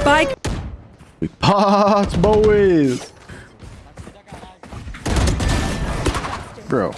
Spike. We pots, boys. Bro.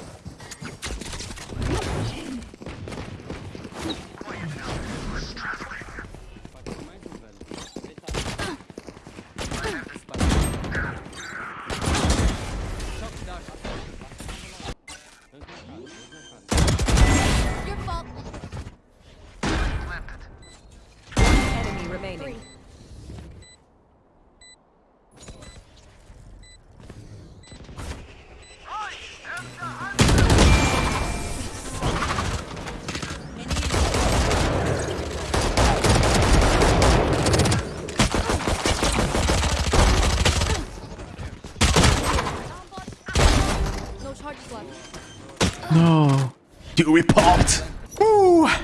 No. Dude, we popped. Woo. See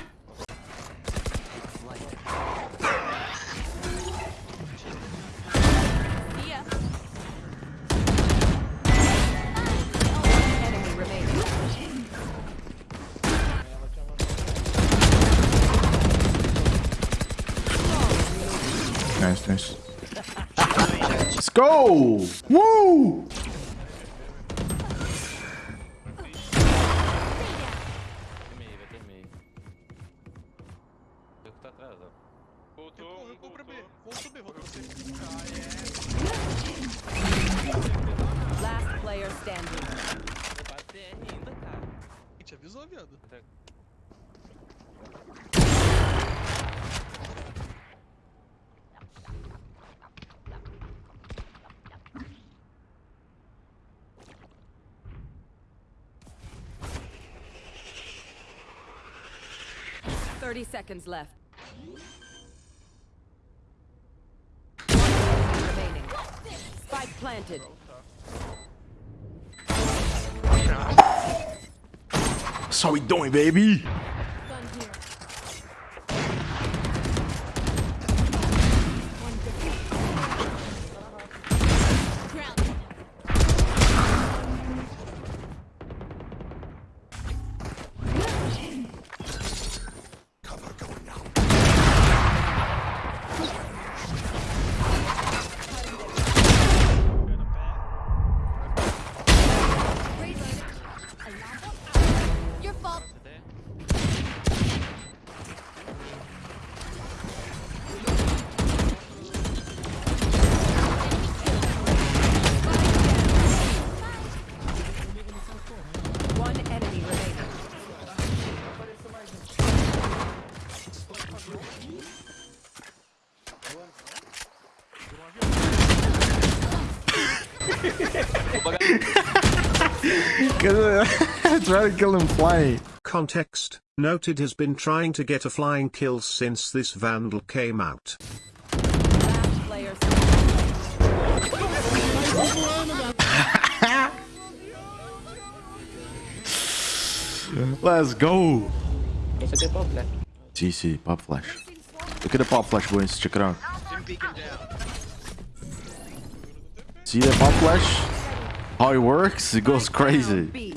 ya. Enemy remaining. Nice, nice. Let's go. Woo. Player standing. Vou bater ainda, cara. Gente avisou, viado. Thirty seconds left. One remaining. Spike planted. How we doing, baby. Try to kill him flying. Context Noted has been trying to get a flying kill since this Vandal came out. Last player standing. Let's go. CC, pop flash. Look at the pop flash, boys. Check it out. See that flash? How it works? It goes crazy.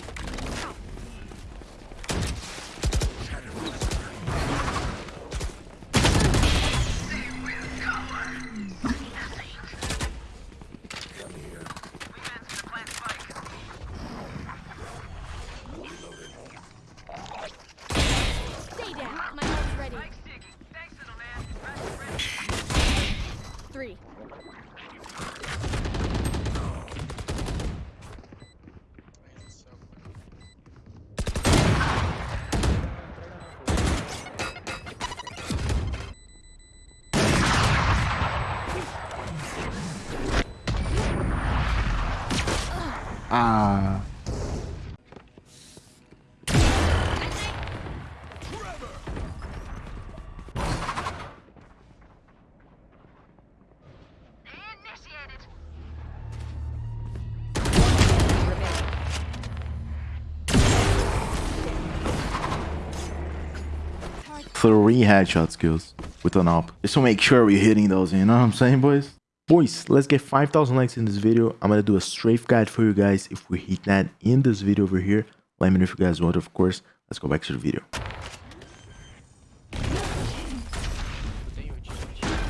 Three headshot skills with an op. Just to make sure we're hitting those, you know what I'm saying, boys? Boys, let's get 5,000 likes in this video. I'm gonna do a strafe guide for you guys. If we hit that in this video over here, let me know if you guys want, of course. Let's go back to the video.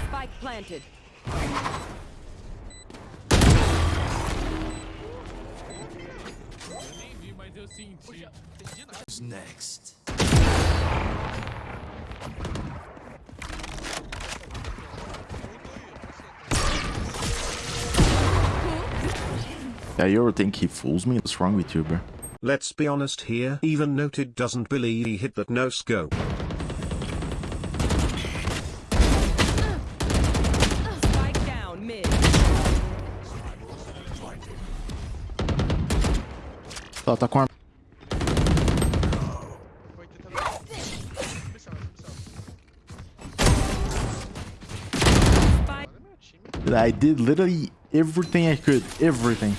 Spike planted. Yeah, you ever think he fools me? What's wrong with you, bro? Let's be honest here. Even Noted doesn't believe he hit that no scope. Down mid. Tá, tá com arma. Foi tentando. Especial, especial. Spike. Olha meu time. I did literally everything I could. Everything.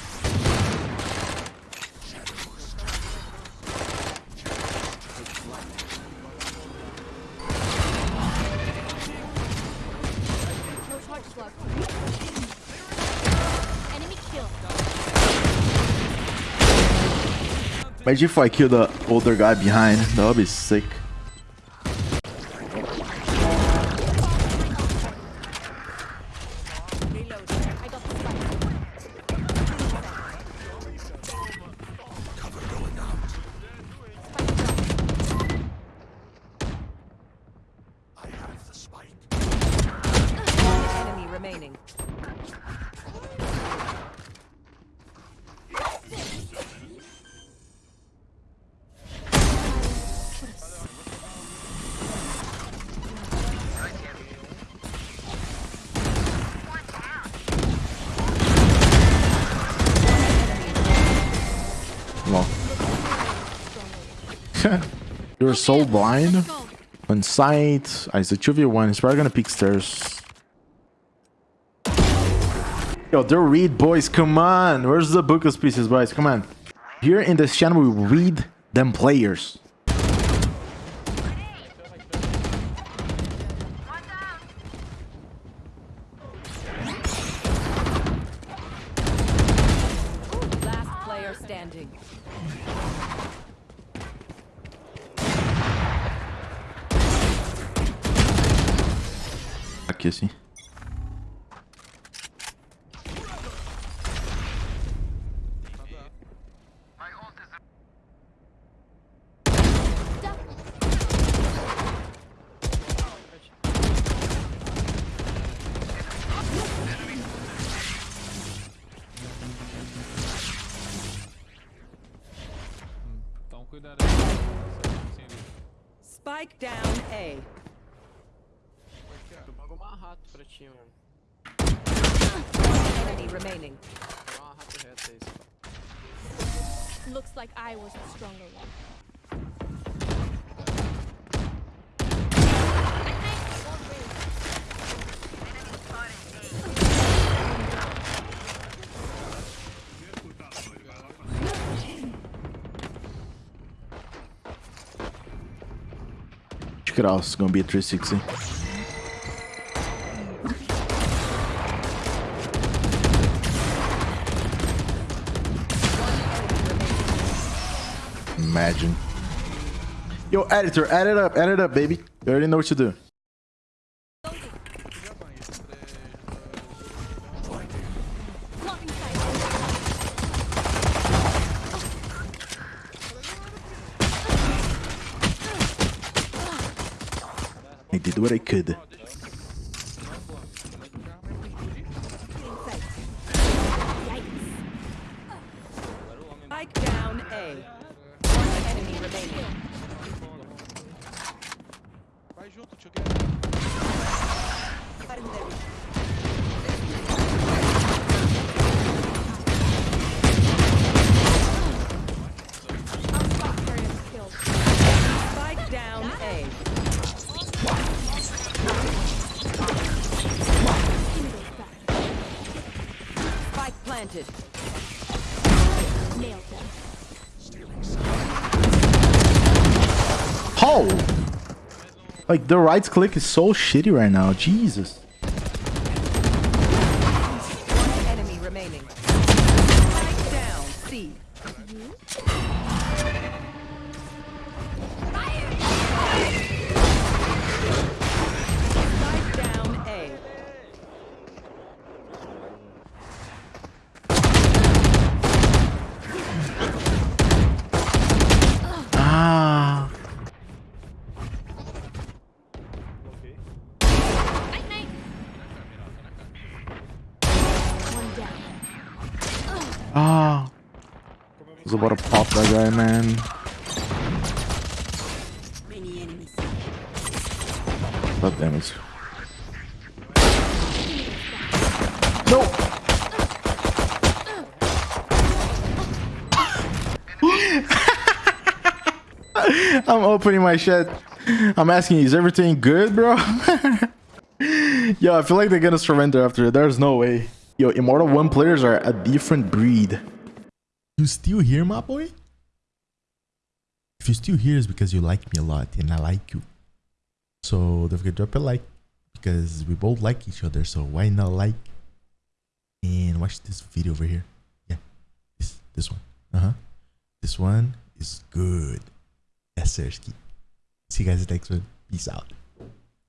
Imagine if I kill the older guy behind. That would be sick. You're so blind. On site. I said 2v1. He's probably gonna pick stairs. Yo, they're read, boys. Come on. Where's the book of species, boys? Come on. Here in this channel, we read them players. Last player standing. Ali. Spike down A. Tu pagou uma rato pra mano. Enemy remaining. Pagou uma rato reta aí, só. Looks like I was the stronger one. Acho que it's gonna be a 360. Imagine. Yo, editor, add it up, add it up, baby. You already know what to do. I did what I could. Spike down A. Remaining. Vai junto, tio planted. how? Like, the right click is so shitty right now. Jesus. Down, was about to pop that guy, man. God damn it. No! I'm opening my shit. I'm asking, is everything good, bro? Yo, I feel like they're gonna surrender after. There's no way. Yo, Immortal 1 players are a different breed. You still here, my boy? If you're still here, it's because you like me a lot and I like you. So don't forget to drop a like because we both like each other. So why not like and watch this video over here? Yeah, this this one. Uh huh. This one is good. Yes, sir. See you guys next one. Peace out.